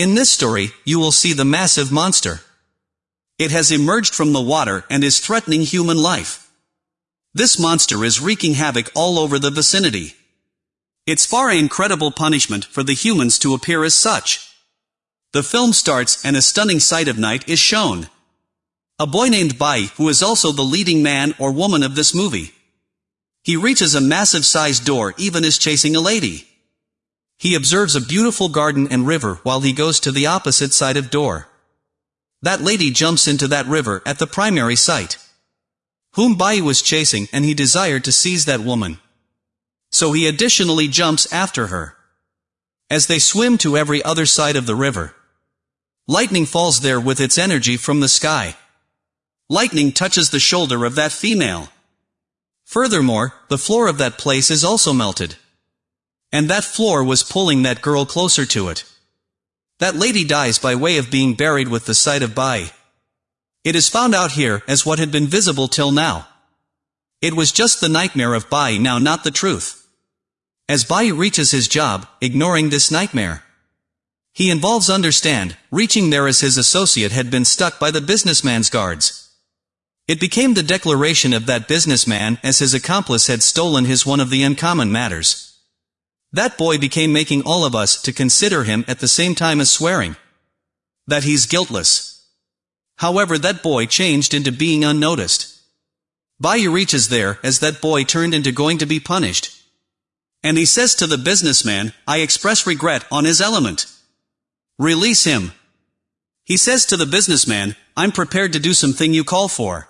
In this story, you will see the massive monster. It has emerged from the water and is threatening human life. This monster is wreaking havoc all over the vicinity. It's far incredible punishment for the humans to appear as such. The film starts and a stunning sight of night is shown. A boy named Bai, who is also the leading man or woman of this movie. He reaches a massive-sized door even as chasing a lady. He observes a beautiful garden and river while he goes to the opposite side of door. That lady jumps into that river at the primary site. Whom Bai was chasing and he desired to seize that woman. So he additionally jumps after her. As they swim to every other side of the river, Lightning falls there with its energy from the sky. Lightning touches the shoulder of that female. Furthermore, the floor of that place is also melted. And that floor was pulling that girl closer to it. That lady dies by way of being buried with the sight of Bai. It is found out here as what had been visible till now. It was just the nightmare of Bai now not the truth. As Bai reaches his job, ignoring this nightmare. He involves understand, reaching there as his associate had been stuck by the businessman's guards. It became the declaration of that businessman as his accomplice had stolen his one of the uncommon matters. That boy became making all of us to consider him at the same time as swearing. That he's guiltless. However that boy changed into being unnoticed. Bai reaches there as that boy turned into going to be punished. And he says to the businessman, I express regret on his element. Release him. He says to the businessman, I'm prepared to do something you call for.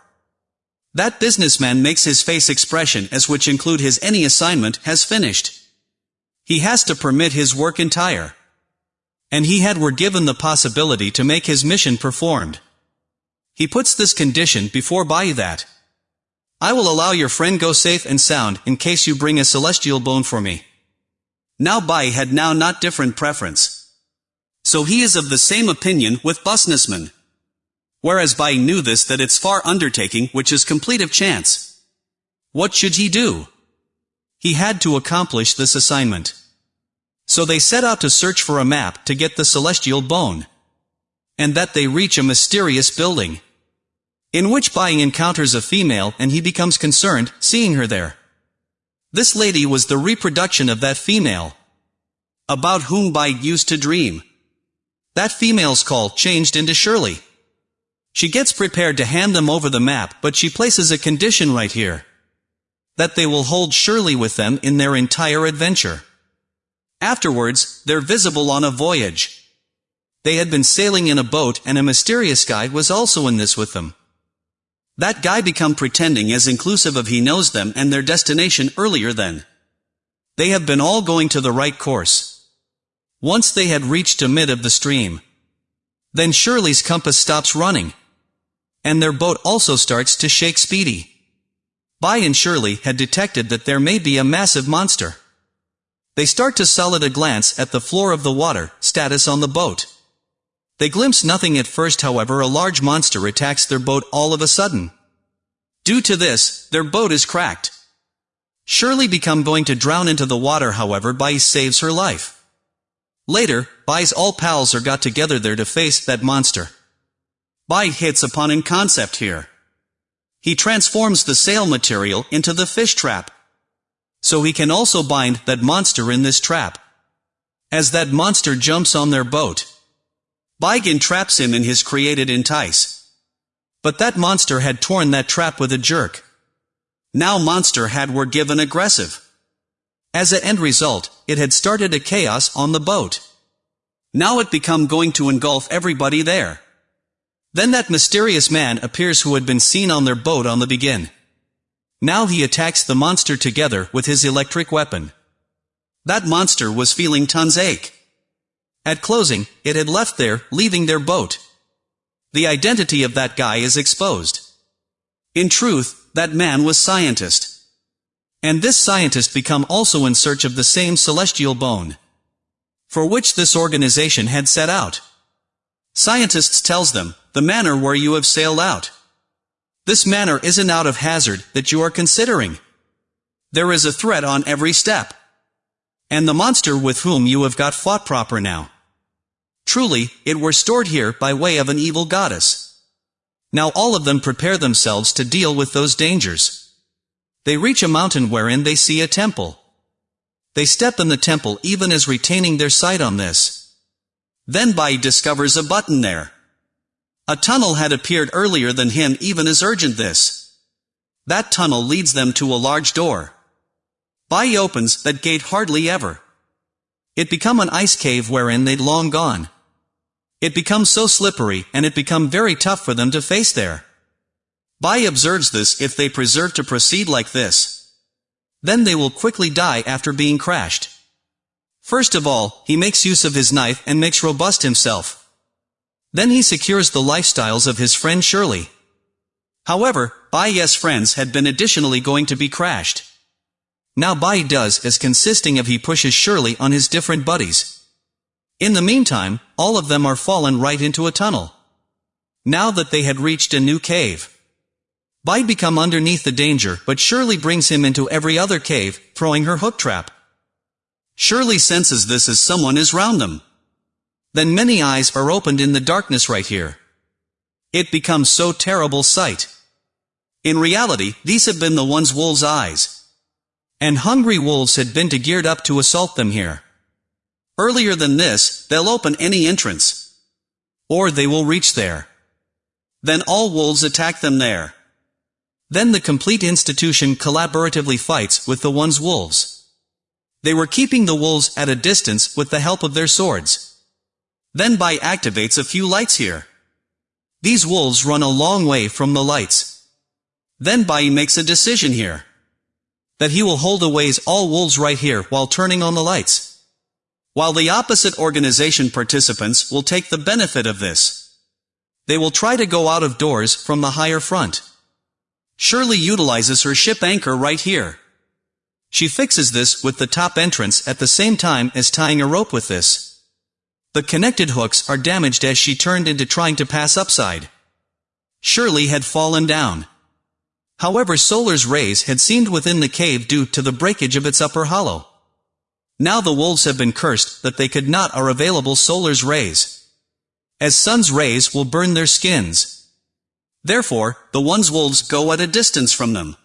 That businessman makes his face expression as which include his any assignment has finished. He has to permit his work entire. And he had were given the possibility to make his mission performed. He puts this condition before Bai that. I will allow your friend go safe and sound in case you bring a celestial bone for me. Now Bai had now not different preference. So he is of the same opinion with businessman. Whereas Bai knew this that it's far undertaking which is complete of chance. What should he do? He had to accomplish this assignment. So they set out to search for a map to get the celestial bone. And that they reach a mysterious building. In which Bai encounters a female and he becomes concerned, seeing her there. This lady was the reproduction of that female. About whom Bai used to dream. That female's call changed into Shirley. She gets prepared to hand them over the map but she places a condition right here. That they will hold Shirley with them in their entire adventure. Afterwards, they're visible on a voyage. They had been sailing in a boat and a mysterious guy was also in this with them. That guy become pretending as inclusive of he knows them and their destination earlier than. They have been all going to the right course. Once they had reached a mid of the stream. Then Shirley's compass stops running. And their boat also starts to shake speedy. Bai and Shirley had detected that there may be a massive monster. They start to sell at a glance at the floor of the water, status on the boat. They glimpse nothing at first however a large monster attacks their boat all of a sudden. Due to this, their boat is cracked. Shirley become going to drown into the water however Bai saves her life. Later, Bai's all pals are got together there to face that monster. Bai hits upon a concept here. He transforms the sail material into the fish trap. So he can also bind that monster in this trap. As that monster jumps on their boat. Baigan traps him in his created entice. But that monster had torn that trap with a jerk. Now monster had were given aggressive. As an end result, it had started a chaos on the boat. Now it become going to engulf everybody there. Then that mysterious man appears who had been seen on their boat on the begin. Now he attacks the monster together with his electric weapon. That monster was feeling tons ache. At closing, it had left there, leaving their boat. The identity of that guy is exposed. In truth, that man was scientist. And this scientist become also in search of the same celestial bone. For which this organization had set out. Scientists tells them, the manner where you have sailed out. This manner isn't out of hazard that you are considering. There is a threat on every step. And the monster with whom you have got fought proper now. Truly, it were stored here by way of an evil goddess. Now all of them prepare themselves to deal with those dangers. They reach a mountain wherein they see a temple. They step in the temple even as retaining their sight on this. Then Bai discovers a button there. A tunnel had appeared earlier than him even as urgent this. That tunnel leads them to a large door. Bai opens that gate hardly ever. It become an ice cave wherein they'd long gone. It becomes so slippery and it become very tough for them to face there. Bai observes this if they preserve to proceed like this. Then they will quickly die after being crashed. First of all, he makes use of his knife and makes robust himself. Then he secures the lifestyles of his friend Shirley. However, Bai's friends had been additionally going to be crashed. Now Bai does as consisting of he pushes Shirley on his different buddies. In the meantime, all of them are fallen right into a tunnel. Now that they had reached a new cave. Bai become underneath the danger but Shirley brings him into every other cave, throwing her hook trap. Shirley senses this as someone is round them. Then many eyes are opened in the darkness right here. It becomes so terrible sight. In reality, these have been the one's wolves' eyes. And hungry wolves had been to geared up to assault them here. Earlier than this, they'll open any entrance. Or they will reach there. Then all wolves attack them there. Then the complete institution collaboratively fights with the one's wolves. They were keeping the wolves at a distance with the help of their swords. Then Bai activates a few lights here. These wolves run a long way from the lights. Then Bai makes a decision here that he will hold away all wolves right here while turning on the lights. While the opposite organization participants will take the benefit of this. They will try to go out of doors from the higher front. Shirley utilizes her ship anchor right here. She fixes this with the top entrance at the same time as tying a rope with this. The connected hooks are damaged as she turned into trying to pass upside. Shirley had fallen down. However Solar's rays had seemed within the cave due to the breakage of its upper hollow. Now the wolves have been cursed that they could not are available Solar's rays. As sun's rays will burn their skins. Therefore, the one's wolves go at a distance from them.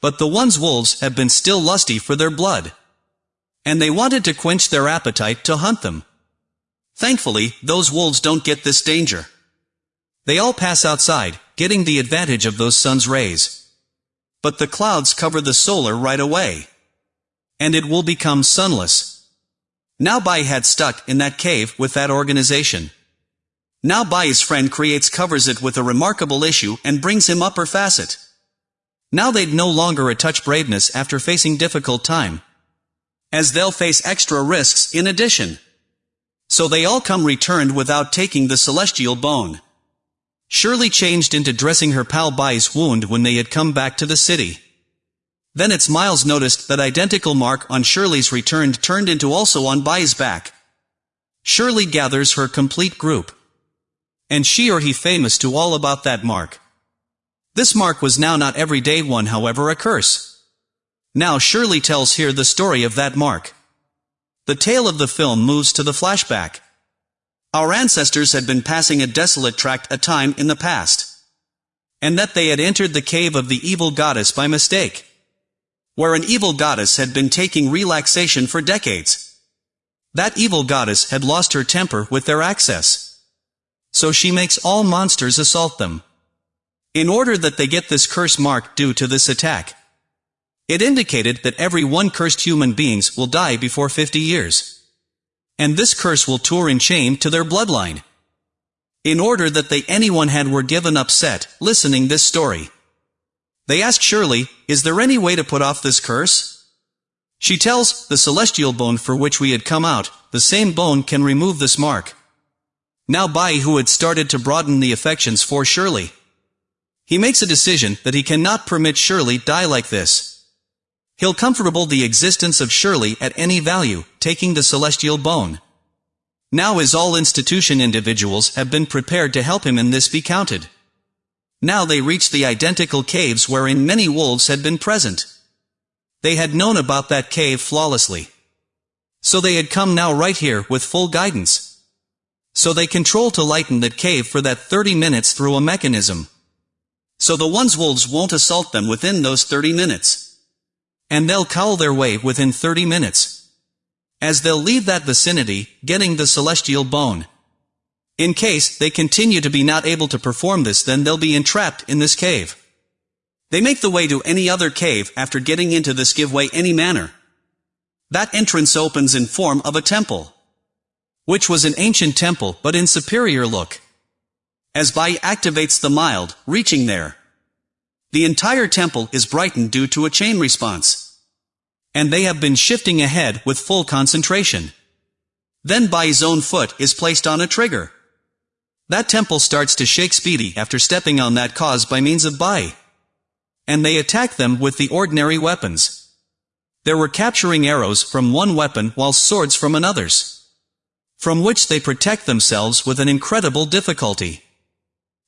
But the one's wolves have been still lusty for their blood. And they wanted to quench their appetite to hunt them. Thankfully, those wolves don't get this danger. They all pass outside, getting the advantage of those sun's rays. But the clouds cover the solar right away. And it will become sunless. Now Bai had stuck in that cave with that organization. Now Bai's friend creates covers it with a remarkable issue and brings him upper facet. Now they'd no longer a touch braveness after facing difficult time. As they'll face extra risks in addition. So they all come returned without taking the celestial bone. Shirley changed into dressing her pal Bai's wound when they had come back to the city. Then it's Miles noticed that identical mark on Shirley's return turned into also on Bai's back. Shirley gathers her complete group. And she or he famous to all about that mark. This mark was now not everyday one however a curse. Now Shirley tells here the story of that mark. The tale of the film moves to the flashback. Our ancestors had been passing a desolate tract a time in the past. And that they had entered the cave of the evil goddess by mistake. Where an evil goddess had been taking relaxation for decades. That evil goddess had lost her temper with their access. So she makes all monsters assault them. In order that they get this curse mark due to this attack. It indicated that every one cursed human beings will die before 50 years. And this curse will tour in chain to their bloodline. In order that they anyone had were given upset, listening this story. They ask Shirley, is there any way to put off this curse? She tells, the celestial bone for which we had come out, the same bone can remove this mark. Now Bai who had started to broaden the affections for Shirley. He makes a decision that he cannot permit Shirley die like this. He'll comfortable the existence of Shirley at any value, taking the celestial bone. Now as all institution individuals have been prepared to help him in this be counted. Now they reach the identical caves wherein many wolves had been present. They had known about that cave flawlessly. So they had come now right here with full guidance. So they control to lighten that cave for that 30 minutes through a mechanism. So the ones wolves won't assault them within those 30 minutes. And they'll cowl their way within 30 minutes. As they'll leave that vicinity, getting the celestial bone. In case they continue to be not able to perform this then they'll be entrapped in this cave. They make the way to any other cave after getting into this give way any manner. That entrance opens in form of a temple. Which was an ancient temple but in superior look. As Bai activates the mild, reaching there. The entire temple is brightened due to a chain response. And they have been shifting ahead with full concentration. Then Bai's own foot is placed on a trigger. That temple starts to shake Speedy after stepping on that cause by means of Bai. And they attack them with the ordinary weapons. There were capturing arrows from one weapon while swords from another's. From which they protect themselves with an incredible difficulty.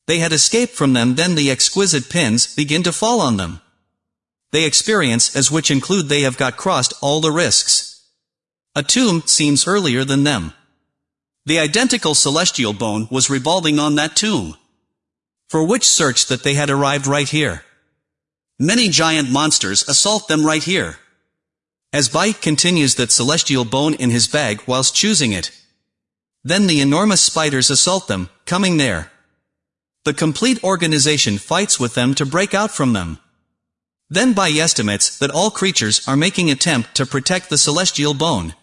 They had escaped from them then the exquisite pins begin to fall on them. They experience as which include they have got crossed all the risks. A tomb seems earlier than them. The identical celestial bone was revolving on that tomb. For which search that they had arrived right here. Many giant monsters assault them right here. As Bite continues that celestial bone in his bag whilst choosing it. Then the enormous spiders assault them, coming there. The complete organization fights with them to break out from them. Then Bai estimates that all creatures are making attempt to protect the celestial bone.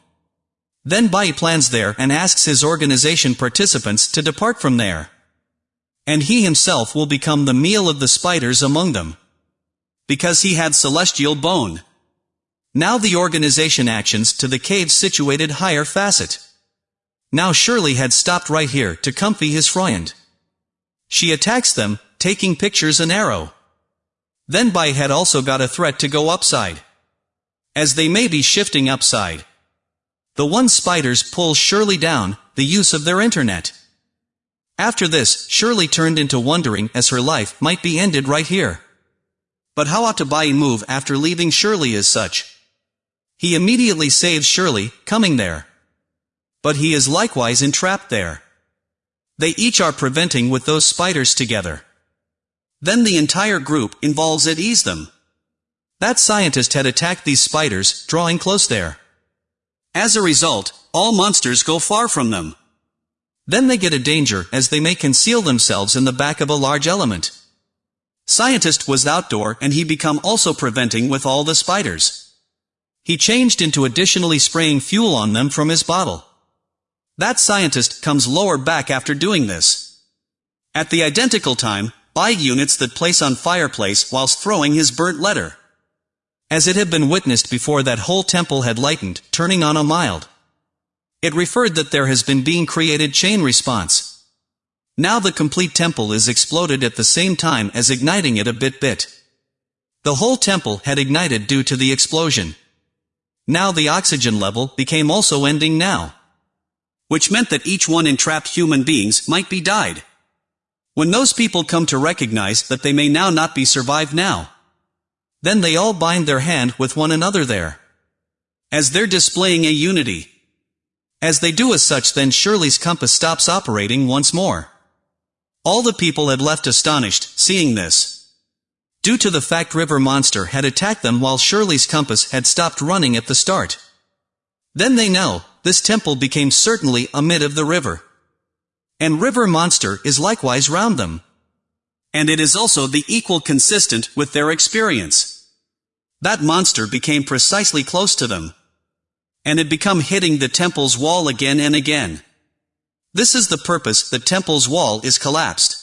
Then Bai plans there and asks his organization participants to depart from there. And he himself will become the meal of the spiders among them. Because he had celestial bone. Now the organization actions to the cave situated higher facet. Now Shirley had stopped right here to comfy his friend. She attacks them, taking pictures and arrow. Then Bai had also got a threat to go upside. As they may be shifting upside. The one spiders pull Shirley down, the use of their internet. After this, Shirley turned into wondering as her life might be ended right here. But how ought to Bai move after leaving Shirley as such? He immediately saves Shirley, coming there. But he is likewise entrapped there. They each are preventing with those spiders together. Then the entire group involves at ease them. That scientist had attacked these spiders, drawing close there. As a result, all monsters go far from them. Then they get a danger as they may conceal themselves in the back of a large element. Scientist was outdoor and he become also preventing with all the spiders. He changed into additionally spraying fuel on them from his bottle. That scientist comes lower back after doing this. At the identical time, Bai units that place on fireplace whilst throwing his burnt letter as it had been witnessed before that whole temple had lightened, turning on a mild. It referred that there has been being created chain response. Now the complete temple is exploded at the same time as igniting it a bit bit. The whole temple had ignited due to the explosion. Now the oxygen level became also ending now. Which meant that each one entrapped human beings might be died. When those people come to recognize that they may now not be survived now, then they all bind their hand with one another there. As they're displaying a unity. As they do as such then Shirley's compass stops operating once more. All the people had left astonished, seeing this. Due to the fact River Monster had attacked them while Shirley's compass had stopped running at the start. Then they know, this temple became certainly amid of the river. And River Monster is likewise round them. And it is also the equal consistent with their experience. That monster became precisely close to them. And had become hitting the temple's wall again and again. This is the purpose that temple's wall is collapsed.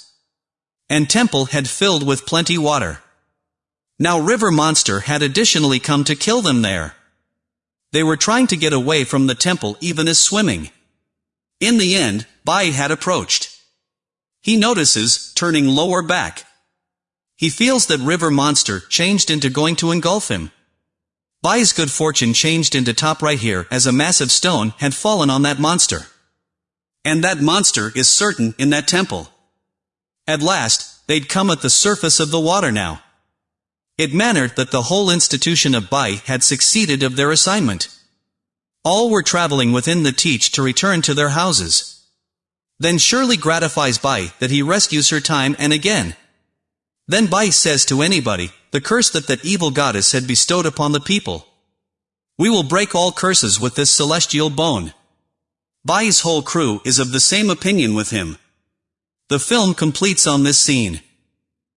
And temple had filled with plenty water. Now river monster had additionally come to kill them there. They were trying to get away from the temple even as swimming. In the end, Bai had approached. He notices, turning lower back, he feels that River Monster changed into going to engulf him. Bai's good fortune changed into top right here as a massive stone had fallen on that monster. And that monster is certain in that temple. At last, they'd come at the surface of the water now. It mattered that the whole institution of Bai had succeeded of their assignment. All were traveling within the teach to return to their houses. Then Shirley gratifies Bai that he rescues her time and again. Then Bai says to anybody, the curse that that evil goddess had bestowed upon the people. We will break all curses with this celestial bone. Bai's whole crew is of the same opinion with him. The film completes on this scene.